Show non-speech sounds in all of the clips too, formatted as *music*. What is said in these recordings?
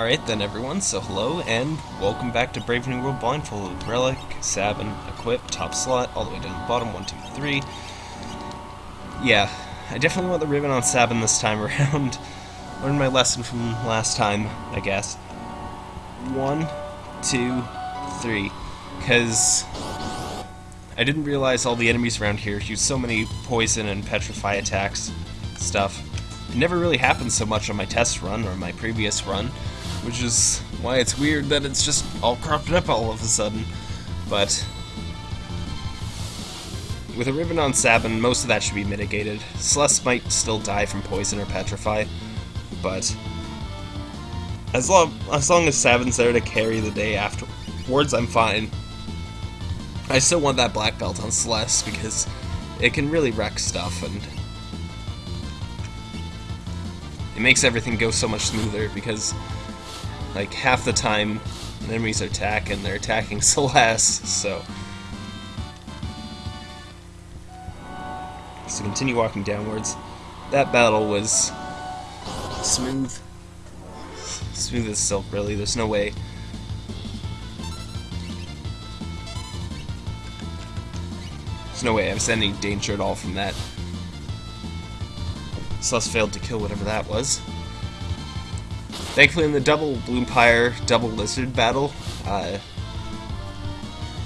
Alright then everyone, so hello and welcome back to Brave New World Blindfolded. Relic, Sabin, Equip, top slot, all the way down to the bottom, one, two, three. Yeah, I definitely want the ribbon on Sabin this time *laughs* around. Learned my lesson from last time, I guess. One, two, three. Because I didn't realize all the enemies around here use so many poison and petrify attacks stuff. It never really happened so much on my test run or my previous run, which is why it's weird that it's just all cropped up all of a sudden. But with a ribbon on Sabin, most of that should be mitigated. Celeste might still die from poison or petrify, but as long as long as Sabin's there to carry the day afterwards, I'm fine. I still want that black belt on Celeste because it can really wreck stuff and it makes everything go so much smoother because like half the time enemies are attacking, they're attacking *laughs* Celeste, so so continue walking downwards. That battle was smooth. Smooth as silk, really. There's no way There's no way I was any danger at all from that. Celeste failed to kill whatever that was. Thankfully, in the double Bloompire, double Lizard battle, uh,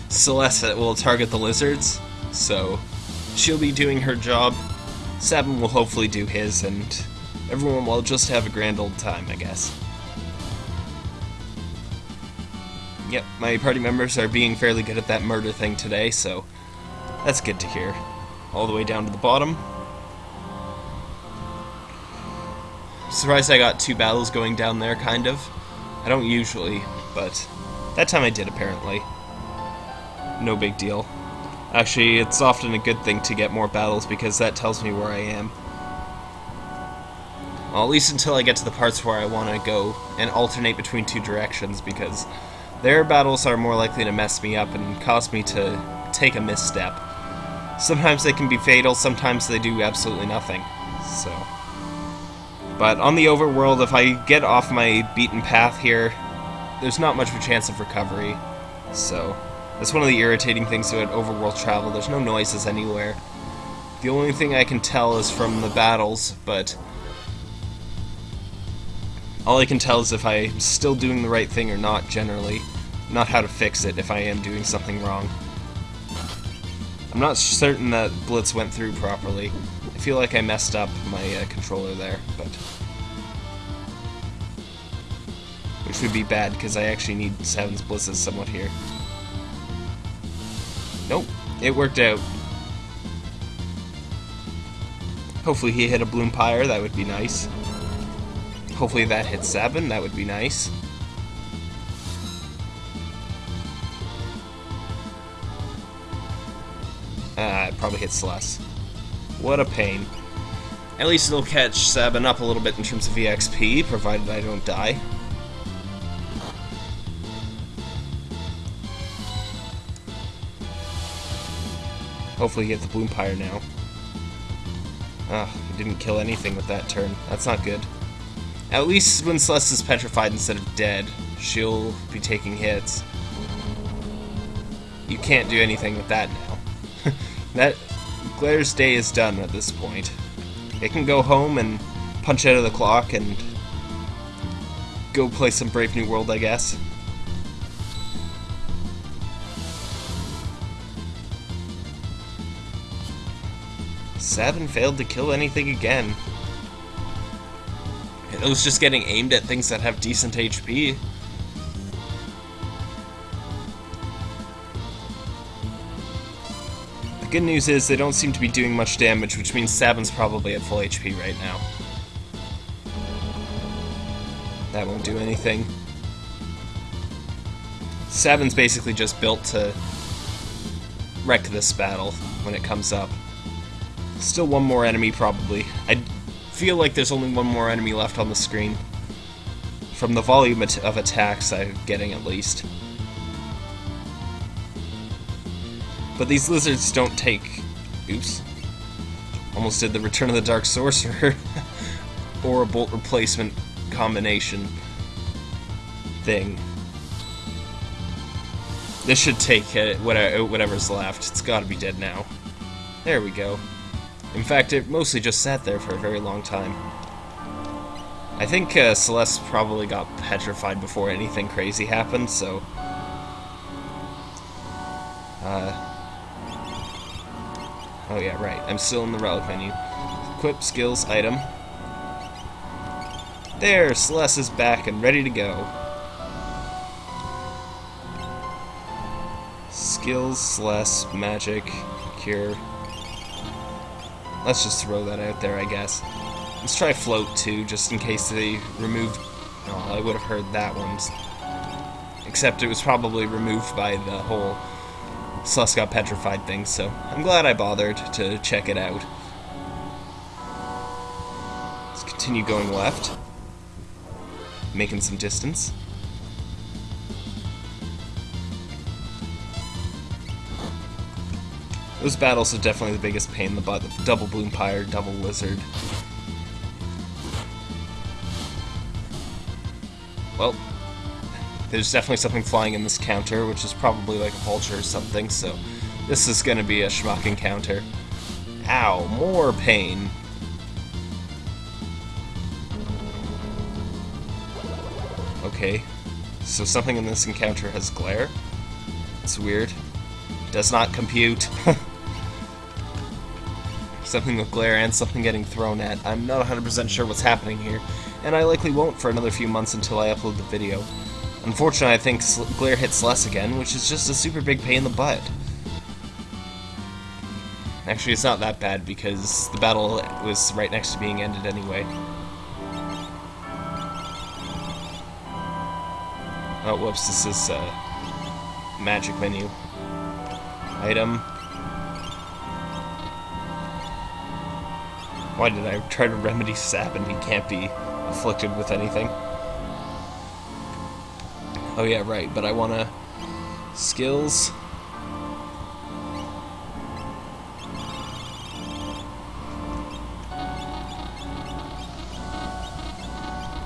Celeste will target the lizards, so she'll be doing her job. Sabin will hopefully do his, and everyone will just have a grand old time, I guess. Yep, my party members are being fairly good at that murder thing today, so that's good to hear. All the way down to the bottom. Surprised I got two battles going down there, kind of. I don't usually, but that time I did, apparently. No big deal. Actually, it's often a good thing to get more battles because that tells me where I am. Well, at least until I get to the parts where I want to go and alternate between two directions because their battles are more likely to mess me up and cause me to take a misstep. Sometimes they can be fatal, sometimes they do absolutely nothing. So. But on the overworld, if I get off my beaten path here, there's not much of a chance of recovery. So, that's one of the irritating things about overworld travel. There's no noises anywhere. The only thing I can tell is from the battles, but all I can tell is if I'm still doing the right thing or not, generally. Not how to fix it if I am doing something wrong. I'm not certain that Blitz went through properly. Feel like I messed up my uh, controller there, but... Which would be bad, because I actually need Sabin's Blitzes somewhat here. Nope, it worked out. Hopefully he hit a Bloompire, that would be nice. Hopefully that hits 7, that would be nice. Ah, it probably hits less. What a pain. At least it'll catch Sabin up a little bit in terms of EXP, provided I don't die. Hopefully get the Bloompire now. Ah, he didn't kill anything with that turn. That's not good. At least when Celeste is petrified instead of dead, she'll be taking hits. You can't do anything with that now. *laughs* that Glaire's day is done at this point. It can go home and punch out of the clock and go play some Brave New World, I guess. Sabin failed to kill anything again. It was just getting aimed at things that have decent HP. Good news is they don't seem to be doing much damage, which means Sabin's probably at full HP right now. That won't do anything. Sabin's basically just built to wreck this battle when it comes up. Still one more enemy, probably. I feel like there's only one more enemy left on the screen. From the volume of attacks I'm getting, at least. But these lizards don't take... Oops. Almost did the Return of the Dark Sorcerer. or a Bolt Replacement combination. thing. This should take whatever's left. It's gotta be dead now. There we go. In fact, it mostly just sat there for a very long time. I think uh, Celeste probably got petrified before anything crazy happened, so... Uh... Oh yeah, right. I'm still in the relic menu. Equip skills item. There, Celeste is back and ready to go. Skills, Celeste, magic, cure. Let's just throw that out there, I guess. Let's try float too, just in case they removed... Oh, I would have heard that one. Except it was probably removed by the whole Celeste got petrified things, so I'm glad I bothered to check it out. Let's continue going left. Making some distance. Those battles are definitely the biggest pain in the butt. The double Bloompire, double lizard. There's definitely something flying in this counter, which is probably like a vulture or something, so this is going to be a schmuck encounter. Ow, more pain. Okay, so something in this encounter has glare? It's weird. Does not compute. *laughs* something with glare and something getting thrown at. I'm not 100% sure what's happening here, and I likely won't for another few months until I upload the video. Unfortunately, I think glare hits less again, which is just a super big pain in the butt. Actually, it's not that bad because the battle was right next to being ended anyway. Oh, whoops, this is uh, magic menu. Item. Why did I try to remedy sap and he can't be afflicted with anything? Oh yeah, right, but I wanna... Skills...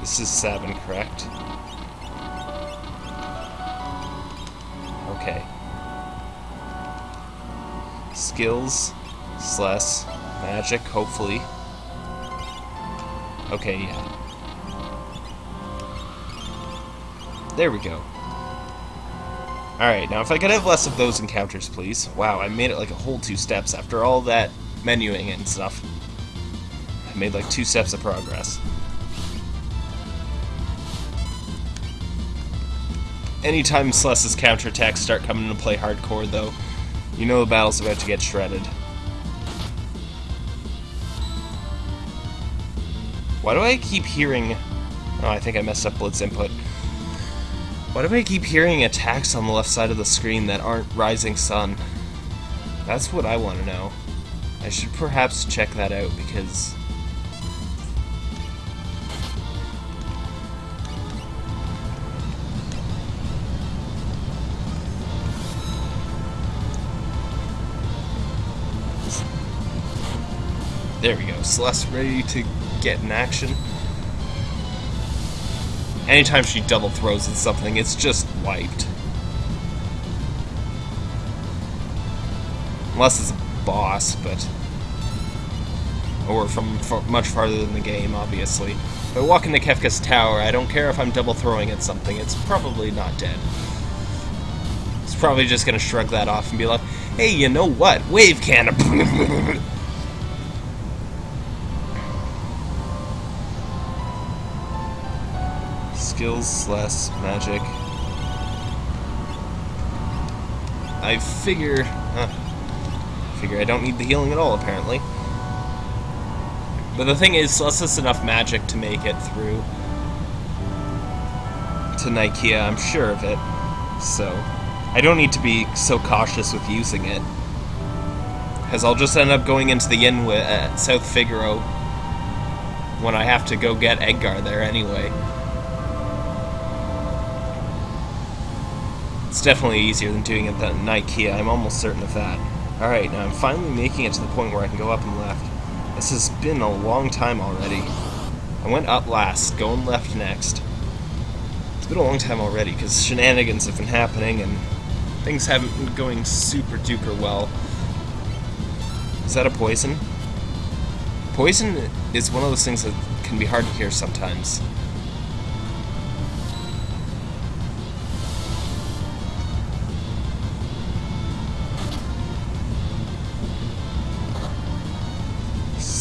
This is Sabin, correct? Okay. Skills, slash, magic, hopefully. Okay, yeah. There we go. Alright, now if I could have less of those encounters, please. Wow, I made it like a whole two steps after all that menuing and stuff. I made like two steps of progress. Anytime Celeste's counterattacks start coming into play hardcore, though, you know the battle's about to get shredded. Why do I keep hearing... Oh, I think I messed up Blitz input. Why do I keep hearing attacks on the left side of the screen that aren't Rising Sun? That's what I want to know. I should perhaps check that out because... There we go. Celeste ready to get in action. Anytime she double throws at something, it's just wiped. Unless it's a boss, but... Or from much farther than the game, obviously. If walking walk into Kefka's tower, I don't care if I'm double throwing at something, it's probably not dead. It's probably just gonna shrug that off and be like, hey, you know what? Wave cannon! *laughs* skills less magic. I figure... Uh, figure I don't need the healing at all, apparently. But the thing is, less just enough magic to make it through to Nikeah, I'm sure of it. So, I don't need to be so cautious with using it. Because I'll just end up going into the inn at South Figaro when I have to go get Edgar there anyway. It's definitely easier than doing it at Nikeah, I'm almost certain of that. Alright, now I'm finally making it to the point where I can go up and left. This has been a long time already. I went up last, going left next. It's been a long time already, because shenanigans have been happening, and things haven't been going super duper well. Is that a poison? Poison is one of those things that can be hard to hear sometimes.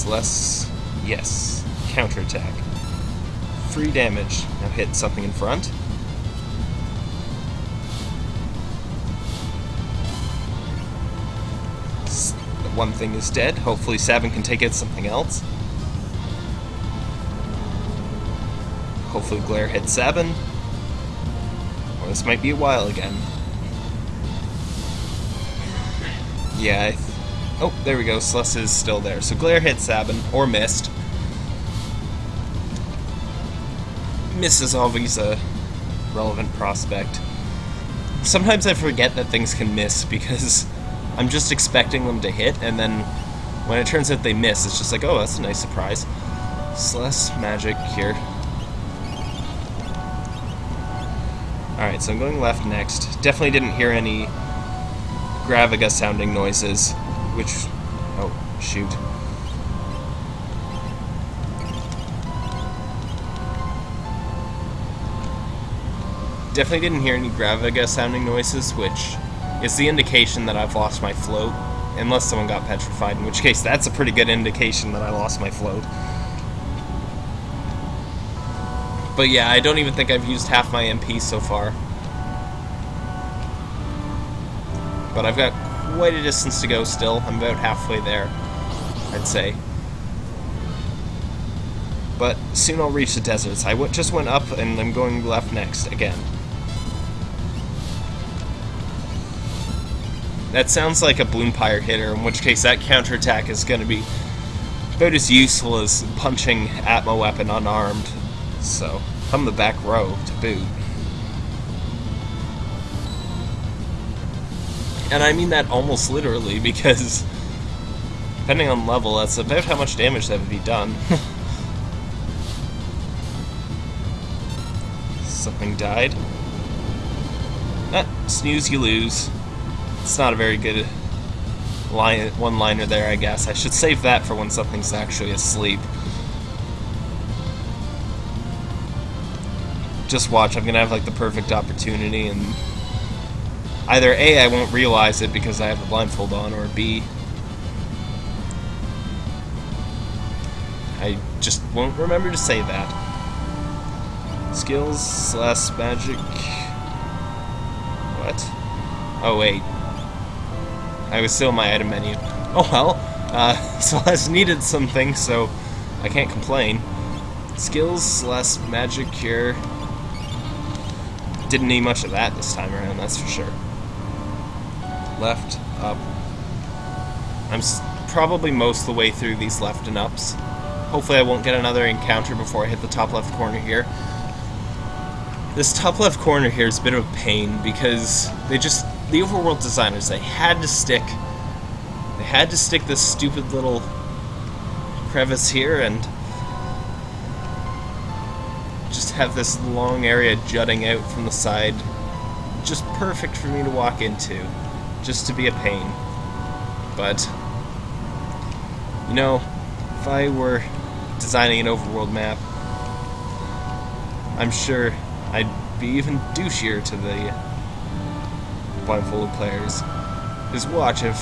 Less, yes, counterattack. Free damage. Now hit something in front. One thing is dead. Hopefully Sabin can take out something else. Hopefully Glare hits Sabin. Or this might be a while again. Yeah, Oh, there we go. Celes is still there. So Glare hit Sabin, or missed. Miss is always a uh, relevant prospect. Sometimes I forget that things can miss because *laughs* I'm just expecting them to hit, and then when it turns out they miss, it's just like, oh, that's a nice surprise. Celes, magic here. Alright, so I'm going left next. Definitely didn't hear any Graviga sounding noises which... Oh, shoot. Definitely didn't hear any Graviga sounding noises, which is the indication that I've lost my float. Unless someone got petrified, in which case that's a pretty good indication that I lost my float. But yeah, I don't even think I've used half my MP so far. But I've got quite a distance to go still. I'm about halfway there, I'd say. But soon I'll reach the deserts. I just went up and I'm going left next again. That sounds like a Bloompire hitter, in which case that counterattack is going to be about as useful as punching Atma weapon unarmed. So, I'm the back row to boot. And I mean that almost literally, *laughs* because depending on level, that's about how much damage that would be done. *laughs* Something died. Ah, snooze, you lose. It's not a very good line, one-liner there, I guess. I should save that for when something's actually asleep. Just watch, I'm gonna have like the perfect opportunity and either A, I won't realize it because I have the blindfold on, or B, I just won't remember to say that. Skills slash magic. What? Oh, wait. I was still in my item menu. Oh well. Uh, *laughs* Celeste needed something, so I can't complain. Skills slash magic cure. Didn't need much of that this time around, that's for sure left, up. I'm probably most the way through these left and ups. Hopefully I won't get another encounter before I hit the top left corner here. This top left corner here is a bit of a pain because they just, the overworld designers, they had to stick, they had to stick this stupid little crevice here and just have this long area jutting out from the side. Just perfect for me to walk into just to be a pain. But, you know, if I were designing an overworld map, I'm sure I'd be even douchier to the blindfolded players. Just watch, if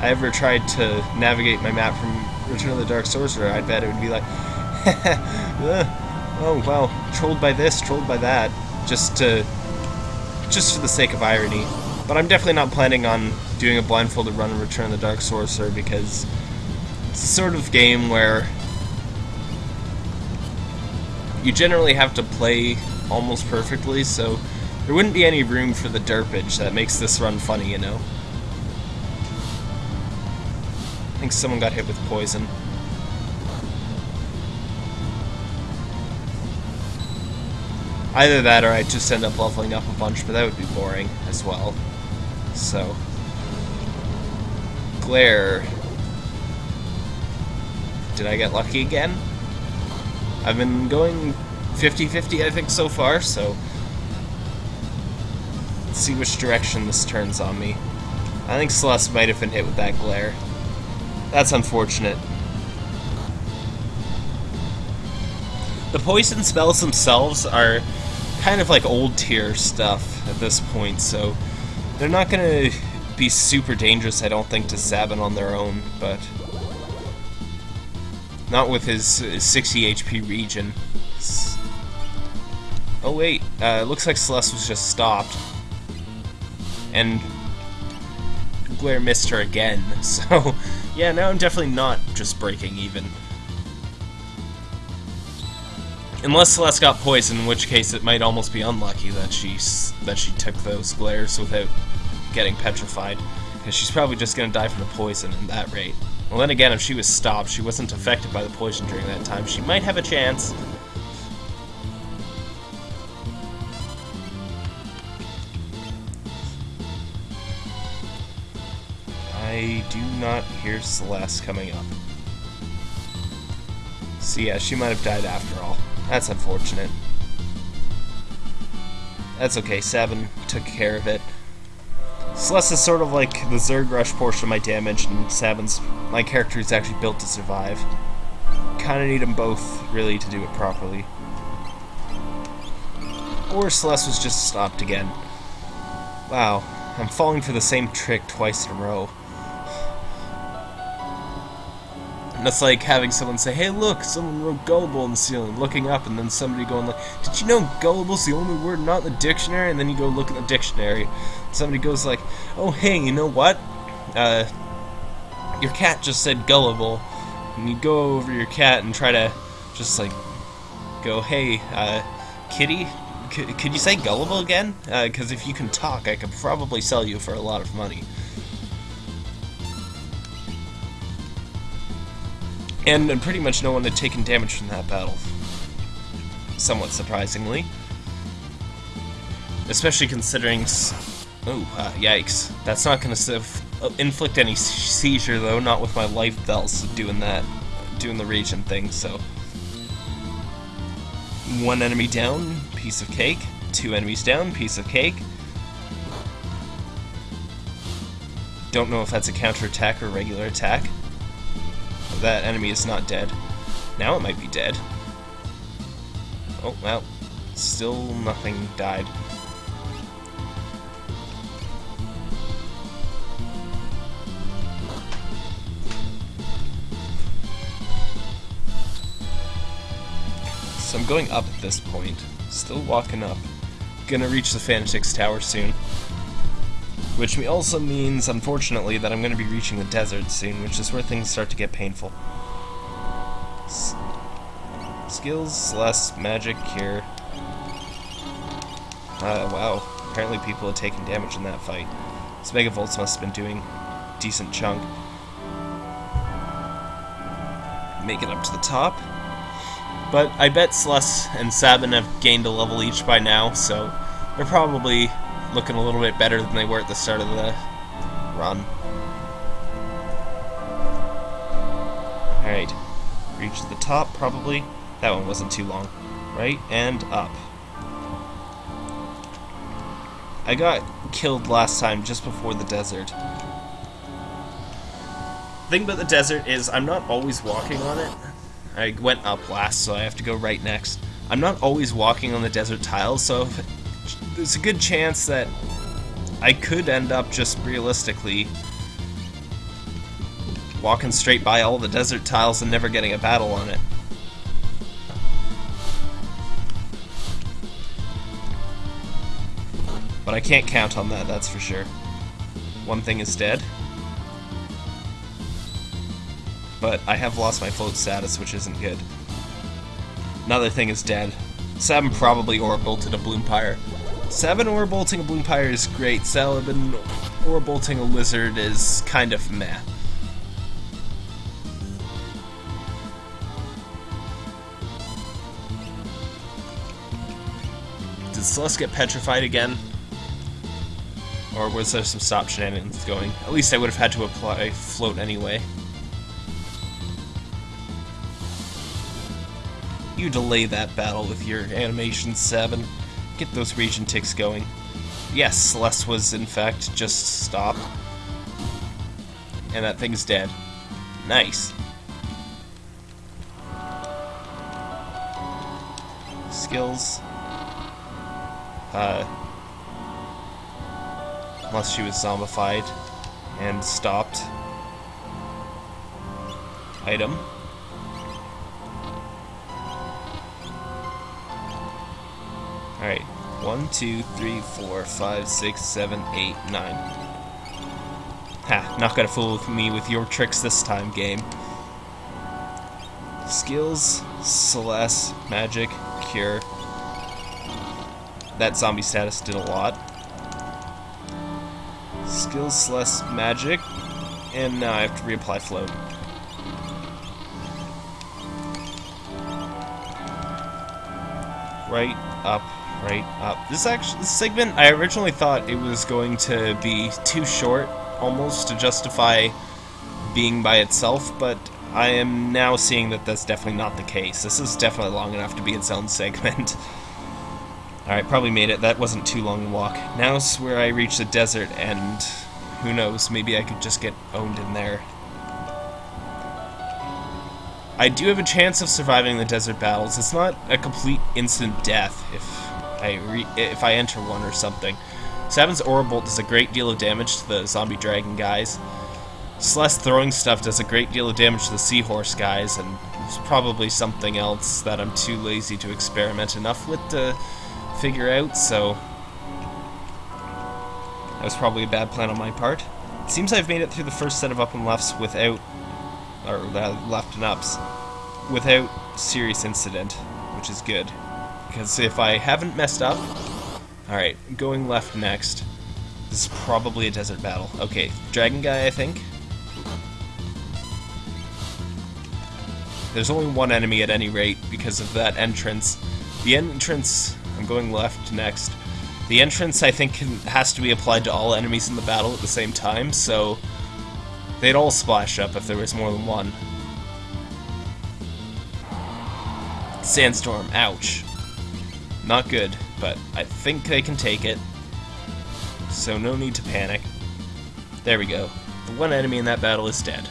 I ever tried to navigate my map from Return of the Dark Sorcerer, I bet it would be like, *laughs* oh wow, trolled by this, trolled by that, just to, just for the sake of irony. But I'm definitely not planning on doing a blindfolded run and Return the Dark Sorcerer because it's a sort of game where you generally have to play almost perfectly, so there wouldn't be any room for the derpage that makes this run funny, you know? I think someone got hit with poison. Either that or I just end up leveling up a bunch, but that would be boring as well. So, Glare. Did I get lucky again? I've been going 50-50, I think, so far, so... Let's see which direction this turns on me. I think Celes might have been hit with that glare. That's unfortunate. The poison spells themselves are kind of like old tier stuff at this point, so they're not to be super dangerous, I don't think, to Sabin on their own, but not with his 60 HP regen. Oh wait, uh, looks like Celeste was just stopped. And Glare missed her again, *laughs* so yeah, now I'm definitely not just breaking even. Unless Celeste got poisoned, in which case it might almost be unlucky that she that she took those glares without getting petrified, because she's probably just going to die from the poison at that rate. Well, then again, if she was stopped, she wasn't affected by the poison during that time, she might have a chance. I do not hear Celeste coming up. So yeah, she might have died after all. That's unfortunate. That's okay, Sabin took care of it. Celes is sort of like the Zerg Rush portion of my damage, and Sabin's my character is actually built to survive. Kinda need them both, really, to do it properly. Or Celeste was just stopped again. Wow, I'm falling for the same trick twice in a row. And that's like having someone say, hey look, someone wrote gullible in the ceiling, looking up, and then somebody going like, did you know gullible's the only word not in the dictionary? And then you go look at the dictionary. Somebody goes like, oh hey, you know what? Uh, your cat just said gullible. And you go over your cat and try to just like go, hey, uh, kitty, could you say gullible again? Because uh, if you can talk, I could probably sell you for a lot of money. And, and pretty much no one had taken damage from that battle. Somewhat surprisingly. Especially considering... Oh, uh, yikes. That's not to uh, inflict any seizure, though, not with my life belts doing that, doing the regen thing, so... One enemy down, piece of cake. Two enemies down, piece of cake. Don't know if that's a counterattack or regular attack that enemy is not dead. Now it might be dead. Oh, well, still nothing died. So I'm going up at this point. Still walking up. Gonna reach the Fanatics Tower soon. Which also means, unfortunately, that I'm going to be reaching the desert soon, which is where things start to get painful. S skills, less magic, here. Uh, wow. Apparently people have taken damage in that fight. This Megavolts must have been doing decent chunk. Make it up to the top. But I bet Celes and Sabin have gained a level each by now, so they're probably looking a little bit better than they were at the start of the run. Alright, reach the top probably. That one wasn't too long. Right, and up. I got killed last time just before the desert. Thing about the desert is I'm not always walking on it. I went up last, so I have to go right next. I'm not always walking on the desert tiles, so there's a good chance that I could end up just realistically walking straight by all the desert tiles and never getting a battle on it. But I can't count on that, that's for sure. One thing is dead. But I have lost my float status, which isn't good. Another thing is dead. Sabin probably Aura Bolted a Bloompire. Sabin Aura Bolting a Bloompire is great. Sabin Aura Bolting a Lizard is kind of meh. Did Celes get petrified again? Or was there some stop shenanigans going? At least I would have had to apply float anyway. You delay that battle with your animation 7. Get those regen ticks going. Yes, Celeste was in fact just stopped. And that thing's dead. Nice. Skills. Uh, unless she was zombified and stopped. Item. Alright. One, two, three, four, five, six, seven, eight, nine. Ha, not gonna fool me with your tricks this time, game. Skills, Celeste, Magic, Cure. That zombie status did a lot. Skills, Celeste, Magic, and now I have to reapply Float. Right, up, right, up. This actually, this segment, I originally thought it was going to be too short, almost, to justify being by itself, but I am now seeing that that's definitely not the case. This is definitely long enough to be its own *laughs* segment. Alright, probably made it. That wasn't too long a walk. Now's where I reach the desert, and who knows, maybe I could just get owned in there. I do have a chance of surviving the desert battles. It's not a complete instant death if I if I enter one or something. Sabin's Aura Bolt does a great deal of damage to the zombie dragon guys. Celeste throwing stuff does a great deal of damage to the seahorse guys, and there's probably something else that I'm too lazy to experiment enough with to figure out, so that was probably a bad plan on my part. It seems I've made it through the first set of up and lefts without or left and ups without serious incident, which is good. Because if I haven't messed up... Alright, going left next. This is probably a desert battle. Okay, dragon guy, I think. There's only one enemy at any rate because of that entrance. The entrance... I'm going left next. The entrance, I think, can, has to be applied to all enemies in the battle at the same time, so They'd all splash up if there was more than one. Sandstorm, ouch. Not good, but I think they can take it. So no need to panic. There we go. The one enemy in that battle is dead.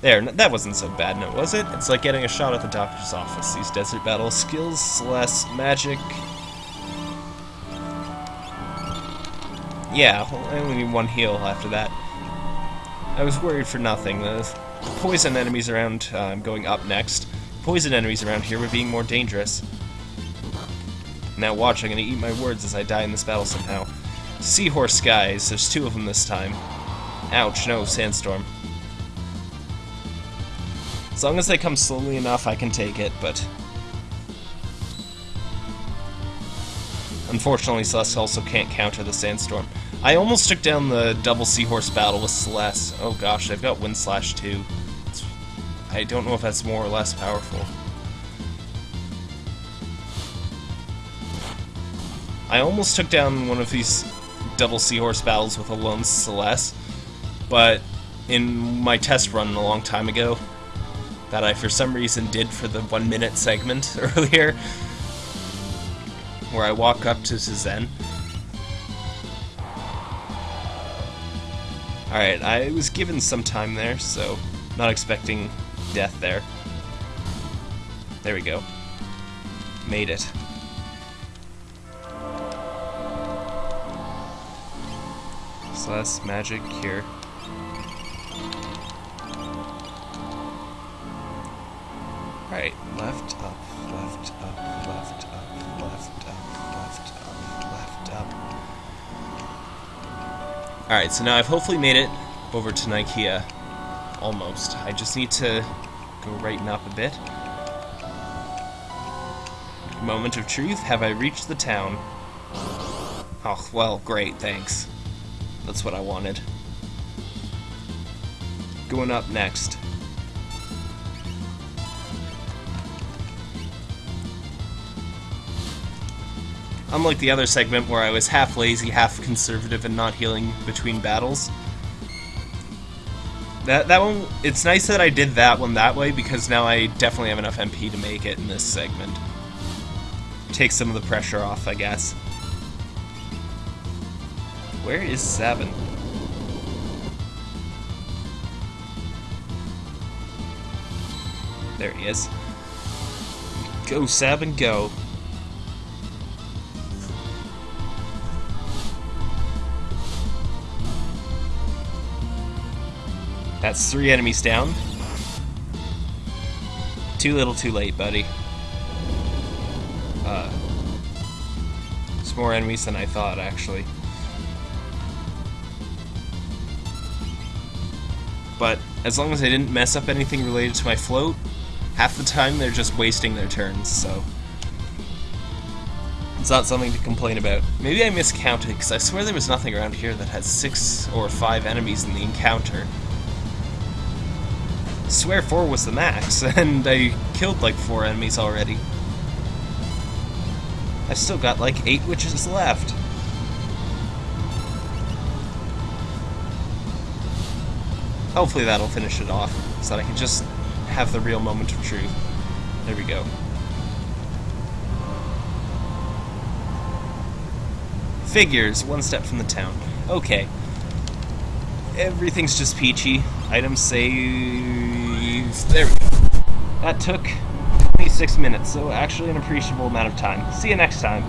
There, that wasn't so bad, no, was it? It's like getting a shot at the doctor's office. These desert battle skills, less magic. Yeah, I only need one heal after that. I was worried for nothing. The poison enemies around, uh, I'm going up next. Poison enemies around here were being more dangerous. Now watch, I'm gonna eat my words as I die in this battle somehow. Seahorse guys, there's two of them this time. Ouch, no, sandstorm. As long as they come slowly enough, I can take it, but... Unfortunately, Celeste also can't counter the sandstorm. I almost took down the double Seahorse battle with Celeste. Oh gosh, I've got Wind Slash too. I don't know if that's more or less powerful. I almost took down one of these double Seahorse battles with a lone Celeste, but in my test run a long time ago, that I for some reason did for the one minute segment *laughs* earlier, where I walk up to Zen, Alright, I was given some time there, so not expecting death there. There we go. Made it. Celeste, magic, cure. Alright, left, up, left, up, left, up, left, up, left, up, left, up. Alright, so now I've hopefully made it over to Nikeah. Almost. I just need to go righten up a bit. Moment of truth, have I reached the town? Oh, well, great, thanks. That's what I wanted. Going up next. Unlike the other segment where I was half lazy, half conservative, and not healing between battles. That that one. It's nice that I did that one that way because now I definitely have enough MP to make it in this segment. Take some of the pressure off, I guess. Where is Sabin? There he is. Go, Sabin, go. That's three enemies down. Too little, too late, buddy. Uh, it's more enemies than I thought, actually. But as long as I didn't mess up anything related to my float, half the time they're just wasting their turns, so... It's not something to complain about. Maybe I miscounted, because I swear there was nothing around here that had six or five enemies in the encounter. I swear four was the max, *laughs* and I killed like four enemies already. I've still got like eight witches left. Hopefully that'll finish it off, so that I can just have the real moment of truth. There we go. Figures, one step from the town. Okay. Everything's just peachy. Items saved. There we go. That took 26 minutes, so actually an appreciable amount of time. See you next time.